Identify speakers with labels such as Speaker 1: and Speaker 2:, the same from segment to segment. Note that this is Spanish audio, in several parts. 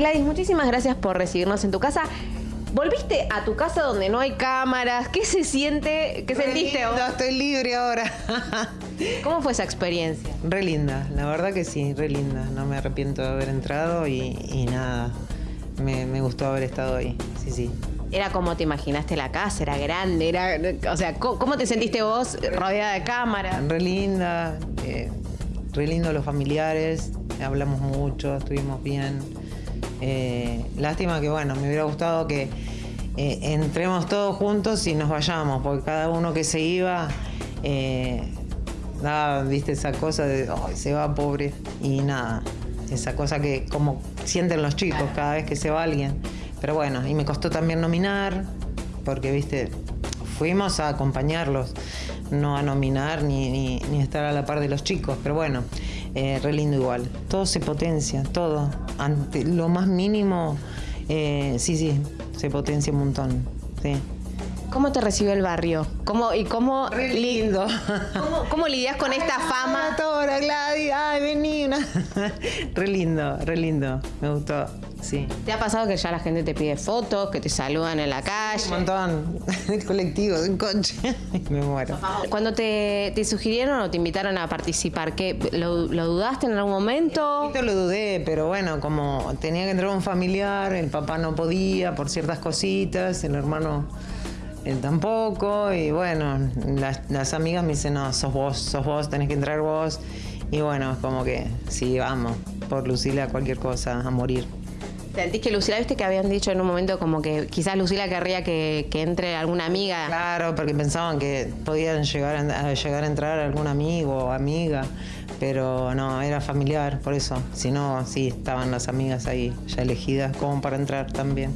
Speaker 1: Gladys, muchísimas gracias por recibirnos en tu casa. Volviste a tu casa donde no hay cámaras. ¿Qué se siente? ¿Qué
Speaker 2: Re
Speaker 1: sentiste vos?
Speaker 2: lindo, estoy libre ahora.
Speaker 1: ¿Cómo fue esa experiencia?
Speaker 2: re linda, la verdad que sí, re linda. No me arrepiento de haber entrado y, y nada. Me, me gustó haber estado ahí. Sí, sí.
Speaker 1: ¿Era como te imaginaste la casa? ¿Era grande? Era, o sea, ¿cómo, cómo te sentiste vos rodeada de cámaras?
Speaker 2: Re linda, eh, re lindo los familiares. Hablamos mucho, estuvimos bien. Eh, lástima que, bueno, me hubiera gustado que eh, entremos todos juntos y nos vayamos, porque cada uno que se iba eh, daba, viste, esa cosa de, "Ay, se va pobre, y nada, esa cosa que como sienten los chicos cada vez que se va alguien. Pero bueno, y me costó también nominar, porque, viste, fuimos a acompañarlos, no a nominar ni, ni, ni estar a la par de los chicos, pero bueno, eh, re lindo igual. Todo se potencia, todo. Ante lo más mínimo, eh, sí, sí, se potencia un montón. Sí.
Speaker 1: ¿Cómo te recibió el barrio? ¿Cómo, ¿Y cómo,
Speaker 2: Re lindo.
Speaker 1: cómo, cómo lidias con esta fama?
Speaker 2: Tora, Gladys, ay, vení. Una... re lindo, re lindo. Me gustó, sí.
Speaker 1: ¿Te ha pasado que ya la gente te pide fotos, que te saludan en la
Speaker 2: Un
Speaker 1: calle?
Speaker 2: montón. En colectivo, en coche. Me muero.
Speaker 1: Cuando te, te sugirieron o te invitaron a participar, ¿qué, lo, lo dudaste en algún momento?
Speaker 2: lo dudé, pero bueno, como tenía que entrar un familiar, el papá no podía por ciertas cositas, el hermano él tampoco, y bueno, las, las amigas me dicen, no, sos vos, sos vos, tenés que entrar vos. Y bueno, es como que sí, vamos, por Lucila cualquier cosa, a morir.
Speaker 1: ¿Sentís que Lucila, viste que habían dicho en un momento como que quizás Lucila querría que, que entre alguna amiga?
Speaker 2: Claro, porque pensaban que podían llegar a, llegar a entrar algún amigo o amiga, pero no, era familiar, por eso. Si no, sí, estaban las amigas ahí ya elegidas como para entrar también.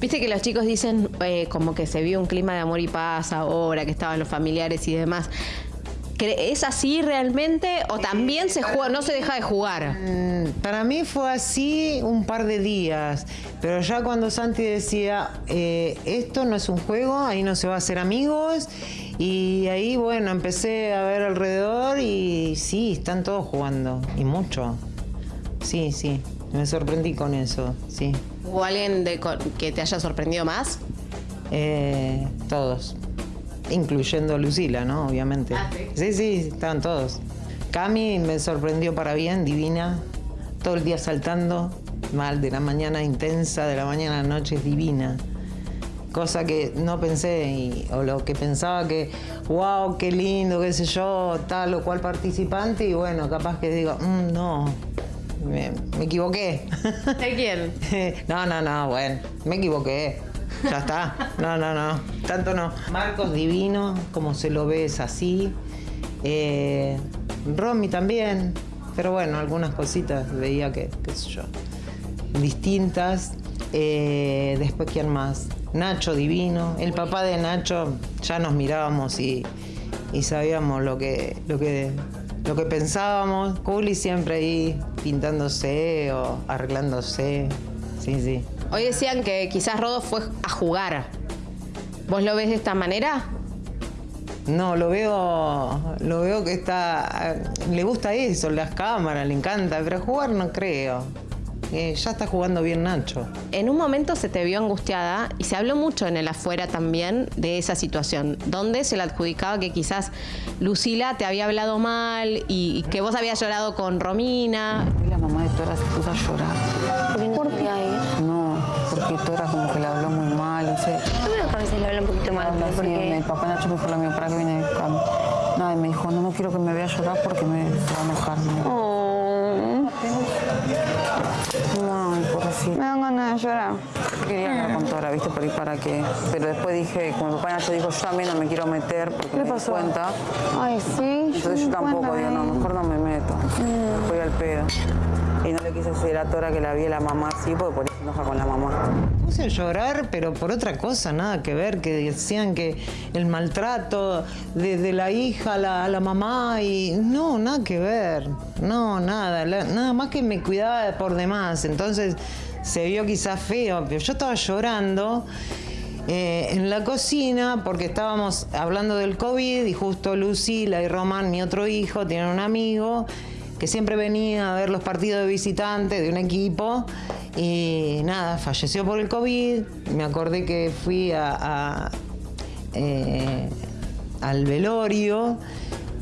Speaker 1: Viste que los chicos dicen eh, como que se vio un clima de amor y paz ahora, que estaban los familiares y demás. ¿Cre- ¿Es así realmente o también se juega, no se deja de jugar?
Speaker 2: Mm, Para mí fue así un par de días, pero ya cuando Santi decía, eh, esto no es un juego, ahí no se va a hacer amigos, y ahí bueno, empecé a ver alrededor y sí, están todos jugando, y mucho. Sí, sí, me sorprendí con eso, sí.
Speaker 1: ¿Hubo alguien de que te haya sorprendido más?
Speaker 2: Eh, todos, incluyendo Lucila, ¿no? Obviamente.
Speaker 1: Ah, ¿sí?
Speaker 2: sí, sí, estaban todos. Cami me sorprendió para bien, divina, todo el día saltando, mal, de la mañana intensa, de la mañana a la noche divina. Cosa que no pensé, y- o lo que pensaba que, wow, qué lindo, qué sé yo, tal o cual participante, y bueno, capaz que digo, "Mm, no, me, me equivoqué.
Speaker 1: ¿De quién?
Speaker 2: No, no, no, bueno, me equivoqué. Ya está. No, no, no. Tanto no. Marcos divino, como se lo ve es así. Eh, Romy también. Pero bueno, algunas cositas veía que, qué sé yo, distintas. Eh, después, ¿quién más? Nacho divino. El papá de Nacho, ya nos mirábamos y, y sabíamos lo que, lo que, lo que pensábamos. Juli siempre ahí pintándose o arreglándose. Sí, sí.
Speaker 1: Hoy decían que quizás Rodo fue a jugar. ¿Vos lo ves de esta manera?
Speaker 2: No, lo veo, lo veo que está, le gusta eso, las cámaras, le encanta, pero jugar no creo. Eh, ya está jugando bien Nacho.
Speaker 1: En un momento se te vio angustiada y se habló mucho en el afuera también de esa situación, donde se le adjudicaba que quizás Lucila te había hablado mal y, y que vos habías llorado con Romina.
Speaker 3: Y la mamá de Tora se puso a llorar.
Speaker 4: ¿Por qué?
Speaker 3: No, porque Tora como que le habló muy mal.
Speaker 4: Yo veo que a veces le habla un poquito mal,
Speaker 3: habla
Speaker 4: porque
Speaker 3: El papá Nacho me fue la mío para que viene de cam- Nada, y me dijo, no, no quiero que me vea llorar porque me se va a enojar. dijo.
Speaker 4: Oh,
Speaker 3: pobrecito.
Speaker 4: me dan ganas de llorar.
Speaker 3: Quería hablar con Tora, ¿viste? Por ahí para qué. Pero después dije, como el papá Nacho dijo, yo también no me quiero meter porque me di cuenta.
Speaker 4: Ay, sí.
Speaker 3: Entonces yo tampoco
Speaker 4: Cuéntame.
Speaker 3: digo, no, mejor no me meto. Voy al pedo. Y no le quise decir a Tora que la vi a la mamá así porque por eso enoja con la mamá.
Speaker 2: Puse a llorar, pero por otra cosa, nada que ver, que decían que el maltrato de, de la hija a la, mamá y no, nada que ver, no, nada, nada más que me cuidaba por demás, entonces se vio quizás feo, pero yo estaba llorando. eh, en la cocina porque estábamos hablando del COVID y justo Lucila y Román, mi otro hijo, tienen un amigo que siempre venía a ver los partidos de visitantes de un equipo Y nada, falleció por el COVID. Me acordé que fui a, a, eh, al velorio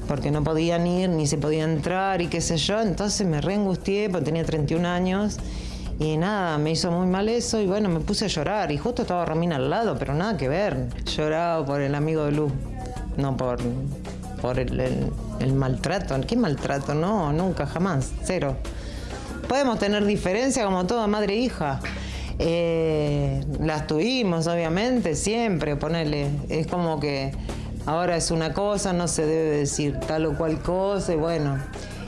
Speaker 2: porque no podían ir ni se podía entrar y qué sé yo. Entonces me reengustié porque tenía 31 años. Y nada, me hizo muy mal eso y bueno, me puse a llorar. Y justo estaba Romina al lado, pero nada que ver. Lloraba por el amigo de Luz, no por, por el, maltrato. ¿Qué maltrato? No, nunca, jamás, cero. Podemos tener diferencias como toda madre e hija. Eh, las tuvimos, obviamente, siempre, ponerle. Es como que ahora es una cosa, no se debe decir tal o cual cosa, y bueno,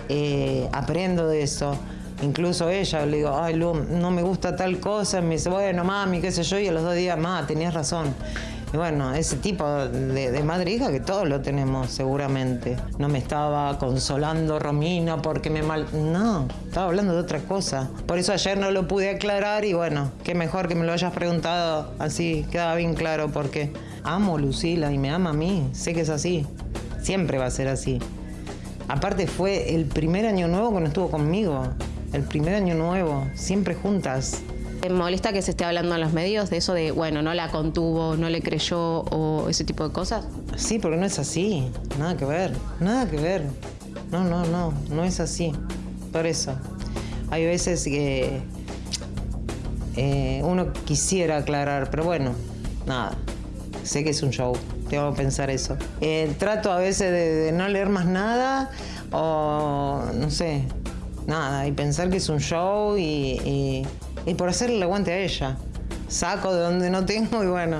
Speaker 2: eh, aprendo de eso. Incluso ella, le digo, ay, Lu, no me gusta tal cosa, y me dice, bueno, mami, qué sé yo, y a los dos días, más, tenías razón. Y bueno, ese tipo de, de madre hija que todos lo tenemos seguramente. No me estaba consolando Romina porque me mal... No, estaba hablando de otra cosa. Por eso ayer no lo pude aclarar y bueno, qué mejor que me lo hayas preguntado así, quedaba bien claro porque amo a Lucila y me ama a mí, sé que es así. Siempre va a ser así. Aparte fue el primer año nuevo que no estuvo conmigo. El primer año nuevo, siempre juntas.
Speaker 1: ¿Te molesta que se esté hablando en los medios de eso de, bueno, no la contuvo, no le creyó o ese tipo de cosas?
Speaker 2: Sí, porque no es así. Nada que ver. Nada que ver. No, no, no. No es así. Por eso. Hay veces que eh, uno quisiera aclarar, pero bueno, nada. Sé que es un show. Tengo que pensar eso. Eh, trato a veces de, de no leer más nada o no sé, nada. Y pensar que es un show y, y- y por hacerle el aguante a ella. Saco de donde no tengo y bueno,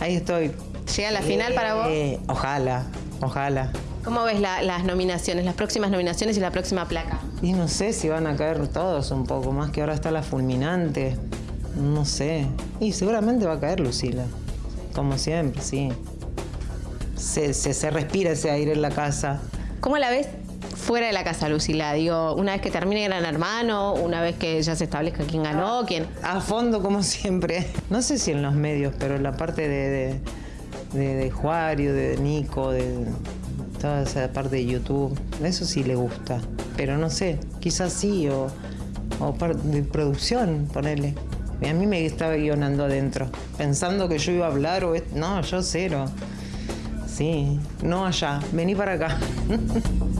Speaker 2: ahí estoy.
Speaker 1: ¿Llega la final para vos?
Speaker 2: Eh, Ojalá, ojalá.
Speaker 1: ¿Cómo ves la- las nominaciones, las próximas nominaciones y la próxima placa?
Speaker 2: Y no sé si van a caer todos un poco, más que ahora está la fulminante. No sé. Y seguramente va a caer Lucila. Como siempre, sí. Se, se, se respira ese aire en la casa.
Speaker 1: ¿Cómo la ves fuera de la casa, Lucila? Digo, una vez que termine Gran Hermano, una vez que ya se establezca quién ganó, quién...
Speaker 2: A fondo, como siempre. No sé si en los medios, pero en la parte de, de, Juario, de Nico, de toda esa parte de YouTube, eso sí le gusta. Pero no sé, quizás sí, o, o de producción, ponerle. A mí me estaba guionando adentro, pensando que yo iba a hablar o... No, yo cero. Sí, no allá, vení para acá.